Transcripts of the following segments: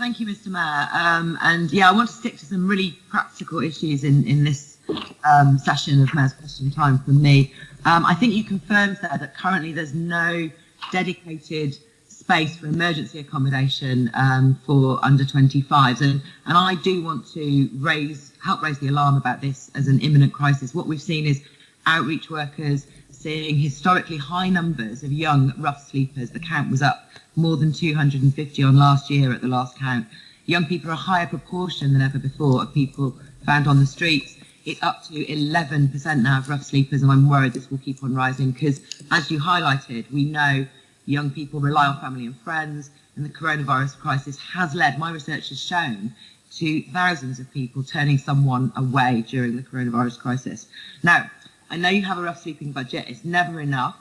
Thank you, Mr. Mayor. Um, and yeah, I want to stick to some really practical issues in, in this um, session of Mayor's Question Time from me. Um, I think you confirmed there that currently there's no dedicated space for emergency accommodation um, for under 25s. And, and I do want to raise, help raise the alarm about this as an imminent crisis. What we've seen is outreach workers seeing historically high numbers of young rough sleepers. The count was up more than 250 on last year at the last count. Young people are a higher proportion than ever before of people found on the streets. It's up to 11% now of rough sleepers, and I'm worried this will keep on rising because, as you highlighted, we know young people rely on family and friends, and the coronavirus crisis has led, my research has shown, to thousands of people turning someone away during the coronavirus crisis. Now, I know you have a rough sleeping budget, it's never enough.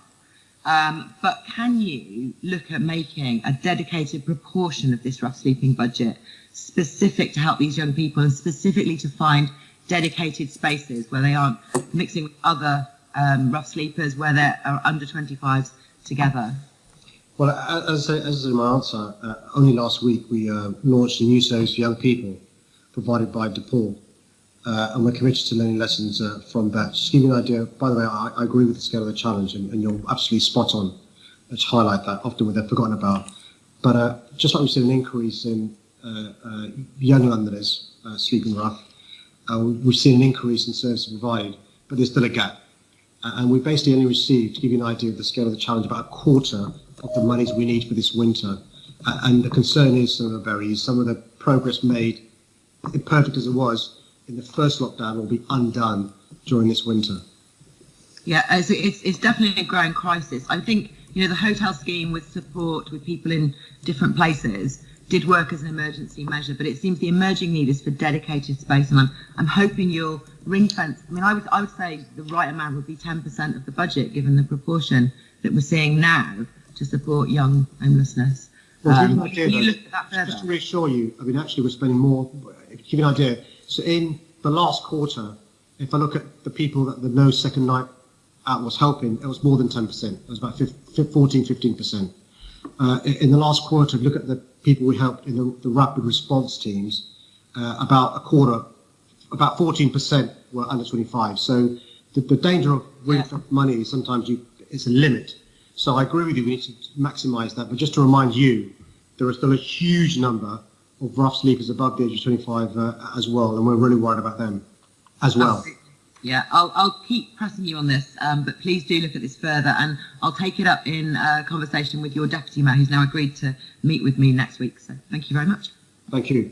Um, but can you look at making a dedicated proportion of this rough sleeping budget specific to help these young people and specifically to find dedicated spaces where they aren't mixing with other um, rough sleepers, where they are under 25s together? Well, as, as in my answer, uh, only last week we uh, launched a new service for young people provided by DePaul. Uh, and we're committed to learning lessons uh, from that. Just to give you an idea, by the way, I, I agree with the scale of the challenge, and, and you're absolutely spot on to highlight that, often they're forgotten about. But uh, just like we've seen an increase in uh, uh, young Londoners uh, sleeping rough, we've seen an increase in services provided, but there's still a gap. and we basically only received, to give you an idea of the scale of the challenge, about a quarter of the monies we need for this winter. and the concern is some of the berries, some of the progress made, imperfect as it was, in the first lockdown will be undone during this winter. Yeah, it's, it's, it's definitely a growing crisis. I think you know the hotel scheme with support with people in different places did work as an emergency measure, but it seems the emerging need is for dedicated space, and I'm I'm hoping you'll ring fence. I mean, I would I would say the right amount would be 10% of the budget, given the proportion that we're seeing now to support young homelessness. Well, um, idea, you look at that? Just to reassure you, I mean, actually, we're spending more. Give you an idea, so in the last quarter, if I look at the people that the no second night out was helping, it was more than 10%. It was about 14, 15%. Uh, in the last quarter, look at the people we helped in the, the rapid response teams, uh, about a quarter, about 14% were under 25. So the, the danger of winning yeah. money is sometimes you, it's a limit. So I agree with you, we need to maximise that. But just to remind you, there is still a huge number of rough sleepers above the age of 25 uh, as well, and we're really worried about them as well. Yeah, I'll, I'll keep pressing you on this, um, but please do look at this further, and I'll take it up in uh, conversation with your deputy mayor, who's now agreed to meet with me next week. So thank you very much. Thank you.